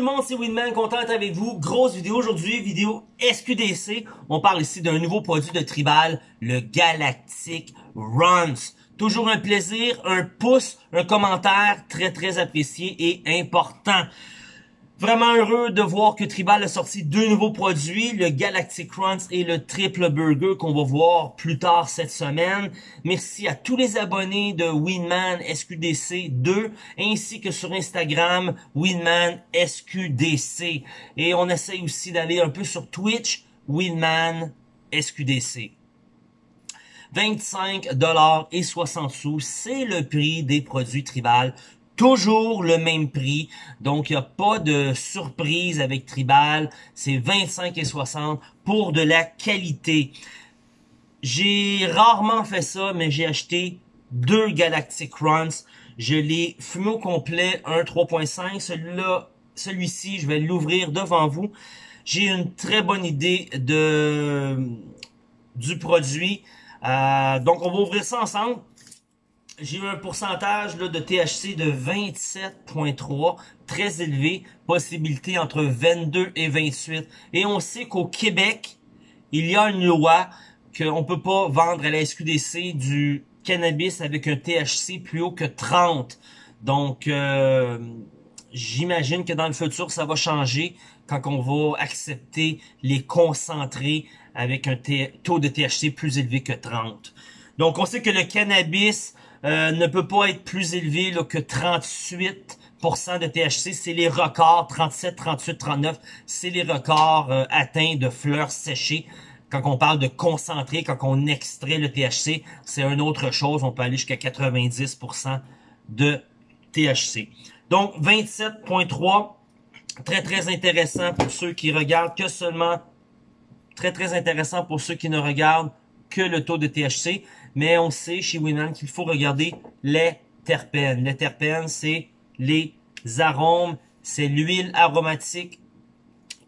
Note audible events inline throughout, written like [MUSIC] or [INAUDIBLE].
tout le monde, c'est Winman, content avec vous. Grosse vidéo aujourd'hui, vidéo SQDC. On parle ici d'un nouveau produit de Tribal, le Galactic Runs. Toujours un plaisir, un pouce, un commentaire très très apprécié et important. Vraiment heureux de voir que Tribal a sorti deux nouveaux produits, le Galactic Crunch et le Triple Burger qu'on va voir plus tard cette semaine. Merci à tous les abonnés de Winman SQDC 2 ainsi que sur Instagram Winman SQDC. Et on essaye aussi d'aller un peu sur Twitch Winman SQDC. 25 dollars et 60 sous, c'est le prix des produits Tribal toujours le même prix. Donc, il n'y a pas de surprise avec Tribal. C'est 25 et 60 pour de la qualité. J'ai rarement fait ça, mais j'ai acheté deux Galactic Runs. Je l'ai fumé au complet, un 3.5. Celui-là, celui-ci, je vais l'ouvrir devant vous. J'ai une très bonne idée de du produit. Euh, donc, on va ouvrir ça ensemble j'ai eu un pourcentage là, de THC de 27.3, très élevé, possibilité entre 22 et 28. Et on sait qu'au Québec, il y a une loi qu'on peut pas vendre à la SQDC du cannabis avec un THC plus haut que 30. Donc, euh, j'imagine que dans le futur, ça va changer quand on va accepter les concentrés avec un taux de THC plus élevé que 30. Donc, on sait que le cannabis euh, ne peut pas être plus élevé là, que 38% de THC, c'est les records, 37, 38, 39, c'est les records euh, atteints de fleurs séchées. Quand on parle de concentré, quand on extrait le THC, c'est une autre chose, on peut aller jusqu'à 90% de THC. Donc 27.3, très très intéressant pour ceux qui regardent. Que seulement, très très intéressant pour ceux qui ne regardent que le taux de THC mais on sait chez Winman qu'il faut regarder les terpènes. Les terpènes, c'est les arômes, c'est l'huile aromatique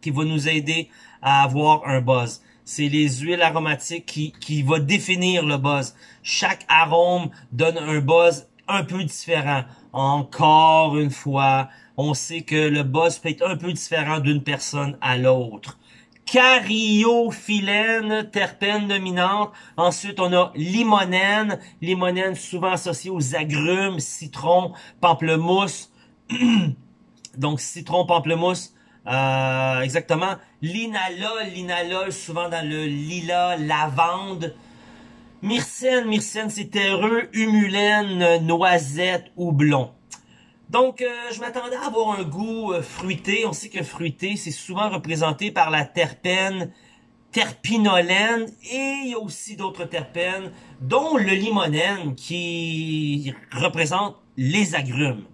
qui va nous aider à avoir un buzz. C'est les huiles aromatiques qui, qui va définir le buzz. Chaque arôme donne un buzz un peu différent. Encore une fois, on sait que le buzz peut être un peu différent d'une personne à l'autre cariophyllène, terpène dominante. Ensuite, on a limonène, limonène souvent associée aux agrumes, citron, pamplemousse. [CLEARS THROAT] Donc, citron, pamplemousse, euh, exactement. Linalol, linalol, souvent dans le lilas, lavande. Myrcène, myrcène, c'est terreux, humulène, noisette, houblon. Donc, euh, je m'attendais à avoir un goût euh, fruité. On sait que fruité, c'est souvent représenté par la terpène terpinolène et il y a aussi d'autres terpènes, dont le limonène qui représente les agrumes.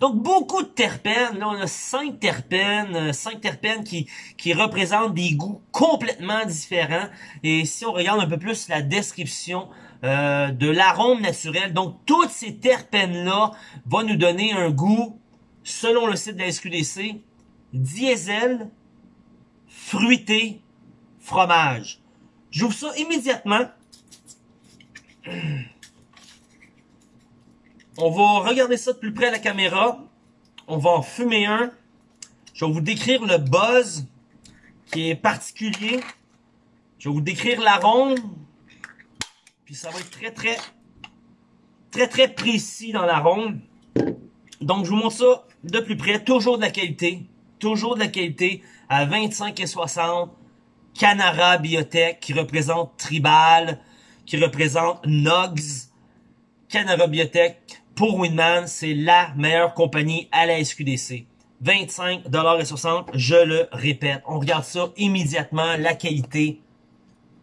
Donc, beaucoup de terpènes. Là, on a cinq terpènes, euh, cinq terpènes qui, qui représentent des goûts complètement différents. Et si on regarde un peu plus la description euh, de l'arôme naturel. Donc, toutes ces terpènes-là vont nous donner un goût, selon le site de la SQDC, diesel, fruité, fromage. J'ouvre ça immédiatement. On va regarder ça de plus près à la caméra. On va en fumer un. Je vais vous décrire le buzz qui est particulier. Je vais vous décrire l'arôme. Puis ça va être très, très, très, très précis dans la ronde. Donc, je vous montre ça de plus près. Toujours de la qualité. Toujours de la qualité à 25 et 60. Canara Biotech qui représente Tribal, qui représente Nogs. Canara Biotech pour Winman, c'est la meilleure compagnie à la SQDC. 25 et 60, je le répète. On regarde ça immédiatement, la qualité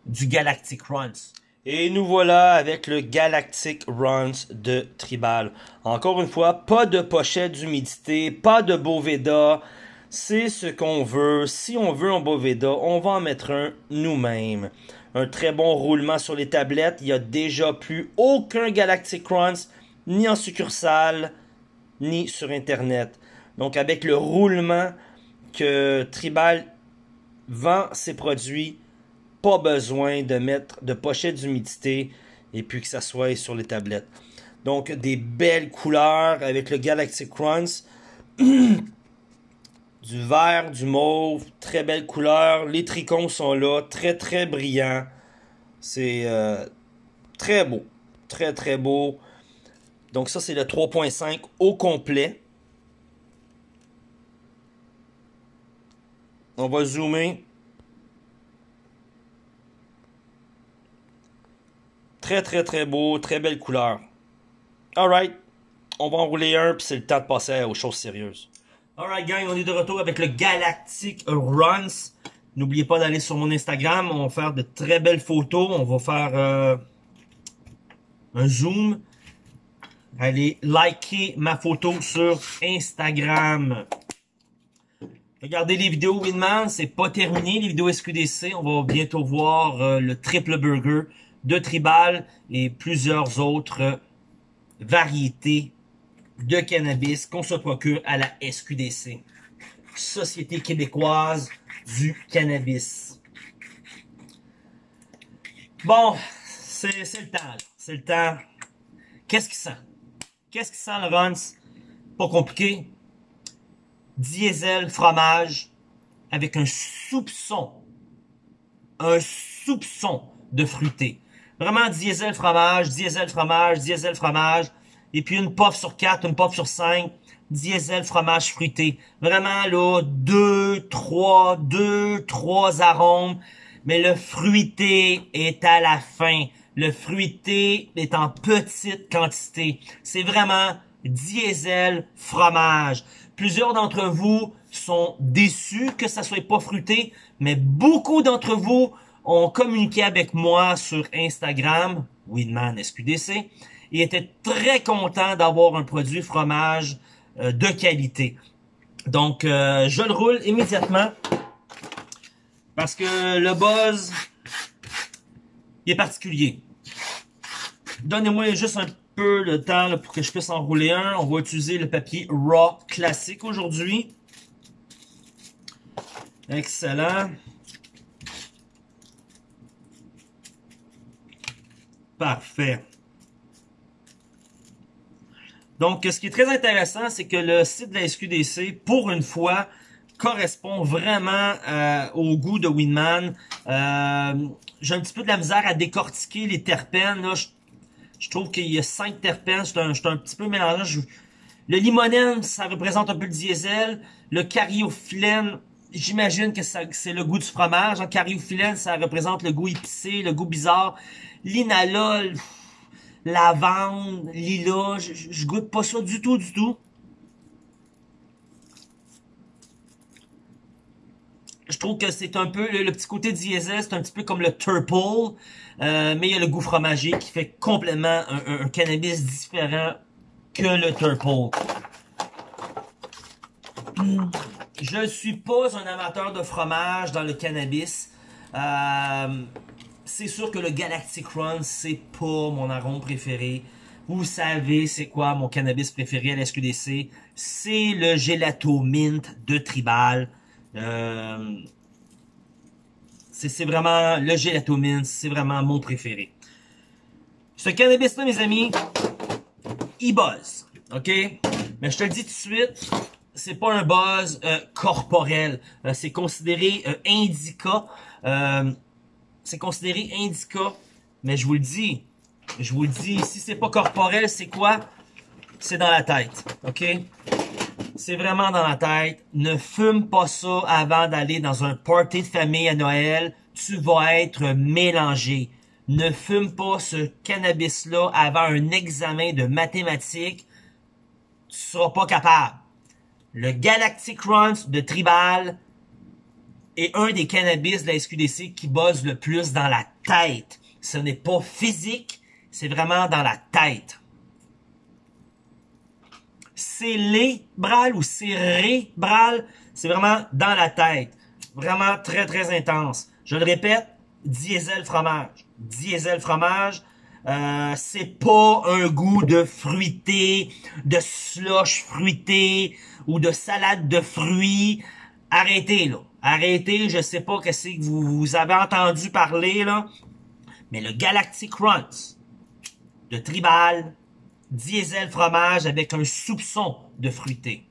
du Galactic Runs. Et nous voilà avec le Galactic Runs de Tribal. Encore une fois, pas de pochette d'humidité, pas de Boveda. C'est ce qu'on veut. Si on veut un Boveda, on va en mettre un nous-mêmes. Un très bon roulement sur les tablettes. Il n'y a déjà plus aucun Galactic Runs, ni en succursale, ni sur Internet. Donc avec le roulement que Tribal vend ses produits, pas besoin de mettre de pochette d'humidité et puis que ça soit sur les tablettes. Donc des belles couleurs avec le Galaxy Crunch. [CLEARS THROAT] du vert, du mauve, très belle couleur. Les tricônes sont là, très très brillants. C'est euh, très beau, très très beau. Donc ça c'est le 3.5 au complet. On va zoomer. Très très très beau, très belle couleur. Alright, on va enrouler un puis c'est le temps de passer aux choses sérieuses. Alright gang, on est de retour avec le Galactic Runs. N'oubliez pas d'aller sur mon Instagram, on va faire de très belles photos. On va faire euh, un zoom. Allez liker ma photo sur Instagram. Regardez les vidéos Winman, c'est pas terminé. Les vidéos SQDC, on va bientôt voir euh, le triple burger de Tribal et plusieurs autres variétés de cannabis qu'on se procure à la SQDC, Société québécoise du cannabis. Bon, c'est le temps, c'est le temps. Qu'est-ce qui sent? Qu'est-ce qui sent runs? Pas compliqué. Diesel, fromage, avec un soupçon, un soupçon de fruité. Vraiment diesel, fromage, diesel, fromage, diesel, fromage et puis une puff sur 4, une puff sur 5, diesel fromage fruité. Vraiment là, deux, trois, deux, trois arômes, mais le fruité est à la fin. Le fruité est en petite quantité. C'est vraiment diesel fromage. Plusieurs d'entre vous sont déçus que ça soit pas fruité, mais beaucoup d'entre vous ont communiqué avec moi sur Instagram, Winman SQDC, il était très content d'avoir un produit fromage euh, de qualité. Donc, euh, je le roule immédiatement parce que le buzz il est particulier. Donnez-moi juste un peu le temps pour que je puisse enrouler un. On va utiliser le papier Raw classique aujourd'hui. Excellent. Parfait. Donc, ce qui est très intéressant, c'est que le site de la SQDC, pour une fois, correspond vraiment euh, au goût de Winman. Euh, J'ai un petit peu de la misère à décortiquer les terpènes. Là. Je, trouve qu'il y a cinq terpènes. Je suis un, petit peu mélangé. le limonène, ça représente un peu le diesel. Le cariophyllène, j'imagine que c'est le goût du fromage. En cariophyllène, ça représente le goût épicé, le goût bizarre. L'inalol lavande, lilas, je, goûte pas ça du tout, du tout. Je trouve que c'est un peu, le, petit côté diesel, c'est un petit peu comme le turple, euh, mais il y a le goût fromager qui fait complètement un, cannabis différent que le turple. Je ne suis pas un amateur de fromage dans le cannabis. Euh, c'est sûr que le Galactic Run, c'est pas mon arôme préféré. Vous savez c'est quoi mon cannabis préféré à la? C'est le Gelato Mint de Tribal. Euh, c'est vraiment le Gelato Mint, c'est vraiment mon préféré. Ce cannabis-là, mes amis, il buzz, ok? Mais je te le dis tout de suite, c'est pas un buzz euh, corporel. Euh, c'est considéré indica c'est considéré indica. Mais je vous le dis, je vous le dis, si c'est pas corporel, c'est quoi? C'est dans la tête, ok? C'est vraiment dans la tête. Ne fume pas ça avant d'aller dans un party de famille à Noël. Tu vas être mélangé. Ne fume pas ce cannabis-là avant un examen de mathématiques. Tu seras pas capable. Le Galactic Runs de Tribal, est un des cannabis de la SQDC qui buzz le plus dans la tête. Ce n'est pas physique, c'est vraiment dans la tête. C'est bral ou cérébral, c'est vraiment dans la tête. Vraiment très très intense. Je le répète, diesel fromage. Diesel fromage, euh, c'est pas un goût de fruité, de slush fruité ou de salade de fruits. Arrêtez là. Arrêtez, je sais pas ce que vous, avez entendu parler, là. Mais le Galactic Runs de Tribal, diesel fromage avec un soupçon de fruité.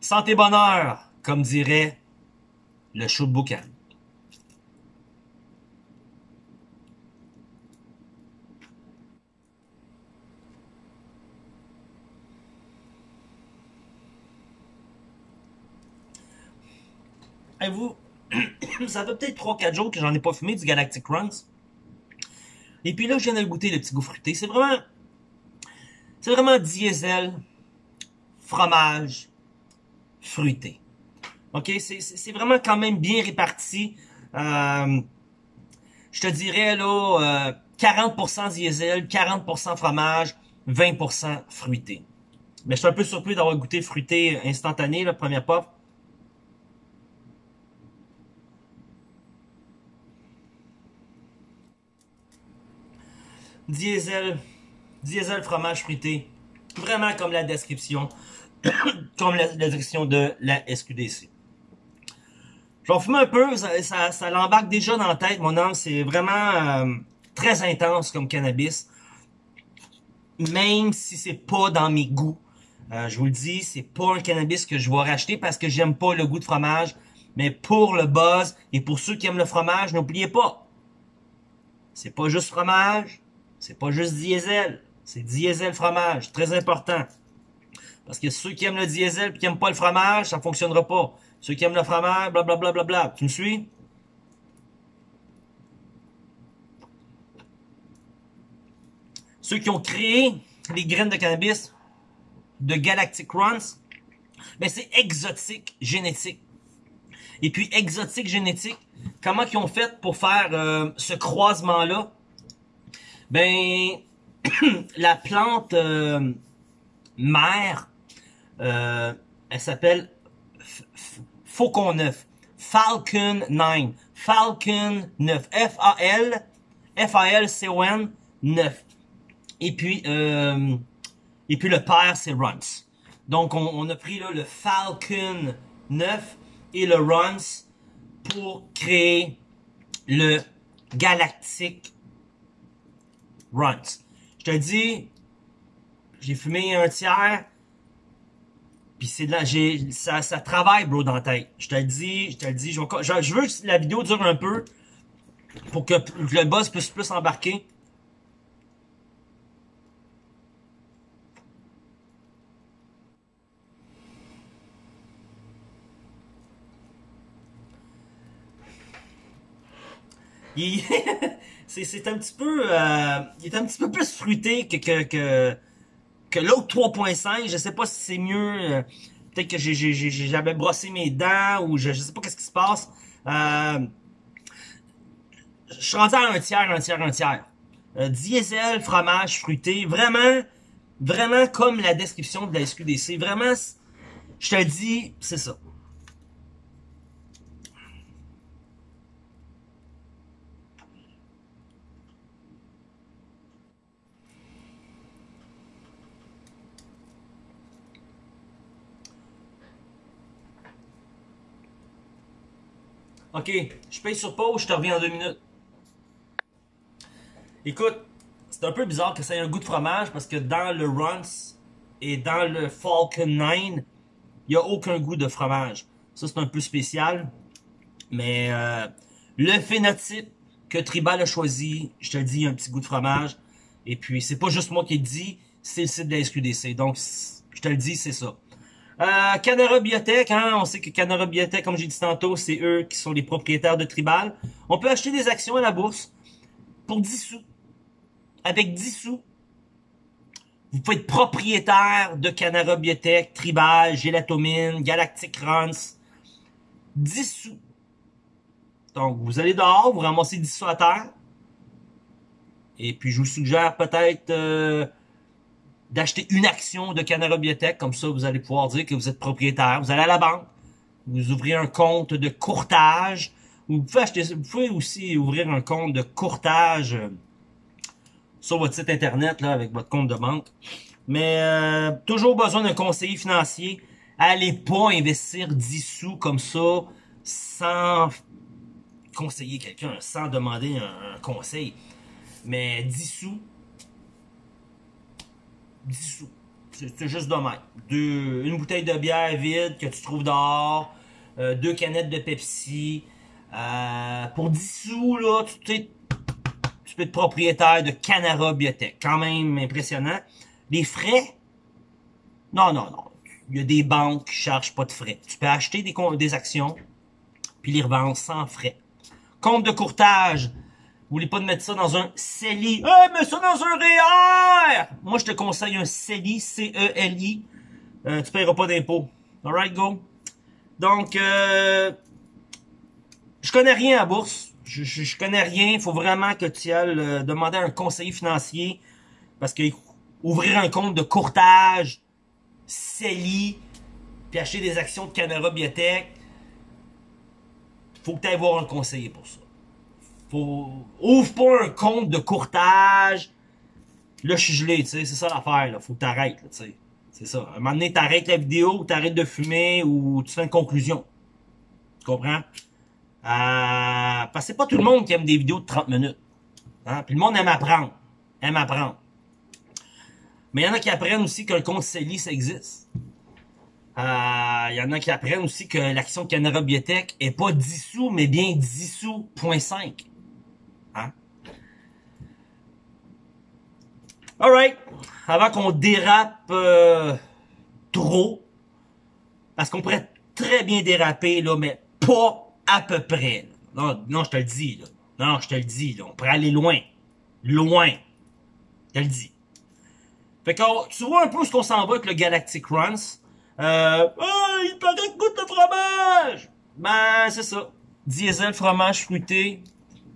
Santé bonheur, comme dirait le boucan. Vous, [CLEARS THROAT] ça fait peut-être 3-4 jours que j'en ai pas fumé du Galactic Runs. Et puis là, je viens de goûter le petit goût fruité. C'est vraiment... C'est vraiment diesel, fromage, fruité. OK? C'est vraiment quand même bien réparti. Euh, je te dirais, là, euh, 40% diesel, 40% fromage, 20% fruité. Mais je suis un peu surpris d'avoir goûté fruité instantané, la première pop. Diesel, diesel fromage fruité. Vraiment comme la description, [COUGHS] comme la, description de la SQDC. J'en fume un peu, ça, ça, l'embarque déjà dans la tête, mon âme. C'est vraiment euh, très intense comme cannabis. Même si c'est pas dans mes goûts. Euh, je vous le dis, c'est pas un cannabis que je vais racheter parce que j'aime pas le goût de fromage. Mais pour le buzz et pour ceux qui aiment le fromage, n'oubliez pas. C'est pas juste fromage, c'est pas juste diesel, c'est diesel fromage, très important. Parce que ceux qui aiment le diesel et qui aiment pas le fromage, ça fonctionnera pas. Ceux qui aiment le fromage, blablabla, bla, bla, bla. tu me suis? Ceux qui ont créé les graines de cannabis de Galactic Runs, mais c'est exotique génétique. Et puis exotique génétique, comment ils ont fait pour faire euh, ce croisement-là? Ben, [CLEARS THROAT] la plante euh, mère, euh, elle s'appelle Faucon 9. Falcon 9. Falcon 9. F-A-L, F-A-L-C-O-N 9. Et puis, euh, et puis le père, c'est Runs. Donc, on, a pris le Falcon 9 et le Runs pour créer le Galactic runs. Je te dis, j'ai fumé un tiers, puis c'est de j'ai, ça, ça travaille, bro, dans la tête. Je te le dis, je te le dis, je, je, veux que la vidéo dure un peu, pour que le boss puisse plus embarquer. Il... [LAUGHS] c'est un petit peu euh, il est un petit peu plus fruité que que que, que l'autre 3.5 je sais pas si c'est mieux euh, peut-être que j'ai j'avais brossé mes dents ou je, je sais pas qu'est-ce qui se passe. Euh, je suis rendu à un tiers un tiers un tiers. Euh, diesel fromage fruité vraiment vraiment comme la description de la SQDC vraiment je te dis c'est ça OK, je paye sur pause, je te reviens en deux minutes. Écoute, c'est un peu bizarre que ça ait un goût de fromage parce que dans le Runs et dans le Falcon 9, il n'y a aucun goût de fromage. Ça, c'est un peu spécial. Mais euh, le phénotype que Tribal a choisi, je te dis, un petit goût de fromage. Et puis, c'est pas juste moi qui le dis, c'est le site de la SQDC. Donc, je te le dis, c'est ça. Euh, Canara Biotech, hein, on sait que Canara Biotech, comme j'ai dit tantôt, c'est eux qui sont les propriétaires de Tribal. On peut acheter des actions à la bourse pour 10 sous. Avec 10 sous, vous pouvez être propriétaire de Canara Biotech, Tribal, Gelatomine, Galactic Runs. 10 sous. Donc, vous allez dehors, vous ramassez 10 sous à terre. Et puis, je vous suggère peut-être... Euh, d'acheter une action de Canara Biotech. Comme ça, vous allez pouvoir dire que vous êtes propriétaire. Vous allez à la banque, vous ouvrez un compte de courtage. Vous pouvez, vous pouvez aussi ouvrir un compte de courtage euh, sur votre site internet là, avec votre compte de banque. Mais euh, toujours besoin d'un conseiller financier. Allez pas investir 10 sous comme ça sans conseiller quelqu'un, sans demander un, un conseil. Mais 10 sous, 10 sous. C'est juste de. Deux, une bouteille de bière vide que tu trouves dehors, euh, deux canettes de Pepsi. Euh, pour 10 sous, là, tu, sais, tu peux être propriétaire de Canara Biotech. Quand même impressionnant. Les frais? Non, non, non. Il y a des banques qui chargent pas de frais. Tu peux acheter des, des actions, puis les revendre sans frais. Compte de courtage? Vous voulez pas de mettre ça dans un CELI. Eh, mets ça dans un REER! Moi, je te conseille un CELI, C-E-L-I. Euh, tu paieras pas d'impôts. Alright, go. Donc, euh, je connais rien à bourse. Je, je, connais rien. Il faut vraiment que tu ailles euh, demander à un conseiller financier. Parce que ouvrir un compte de courtage, CELI, puis acheter des actions de Canara Biotech, faut que tu ailles voir un conseiller pour ça. Ouvre pas un compte de courtage. Là, je suis gelé, tu sais, c'est ça l'affaire, là. Faut que t'arrêtes, tu sais. C'est ça. À un moment donné, t'arrêtes la vidéo, t'arrêtes de fumer, ou tu fais une conclusion. Tu comprends? Euh, parce que c'est pas tout le monde qui aime des vidéos de 30 minutes. Hein? Puis le monde aime apprendre. Aime apprendre. Mais il y en a qui apprennent aussi que le compte CELI, ça existe. Il euh, y en a qui apprennent aussi que l'action Canara Biotech est pas 10 sous, mais bien 10 sous, point 5. Hein? Alright. Avant qu'on dérape euh, trop, parce qu'on pourrait très bien déraper, là, mais pas à peu près. Non, non, je te le dis. Là. Non, je te le dis. Là. On pourrait aller loin. Loin. Je te le dis. Fait que tu vois un peu ce qu'on s'en va avec le Galactic Runs. Euh, oh, il paraît que goûte de fromage! Ben, c'est ça. Diesel, fromage fruité.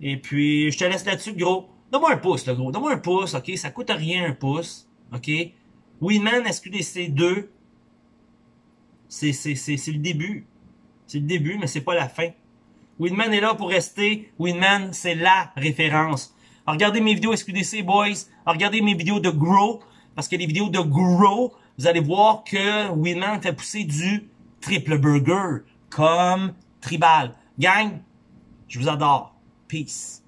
Et puis, je te laisse là-dessus, gros. Donne-moi un pouce, là, gros. Donne-moi un pouce, OK? Ça coûte rien, un pouce. OK? Winman SQDC 2. C'est, c'est, c'est, c'est le début. C'est le début, mais c'est pas la fin. Winman est là pour rester. Winman, c'est la référence. regardez mes vidéos SQDC, boys. regardez mes vidéos de Grow. Parce que les vidéos de Grow, vous allez voir que Winman fait pousser du triple burger comme tribal. Gang, je vous adore. Peace.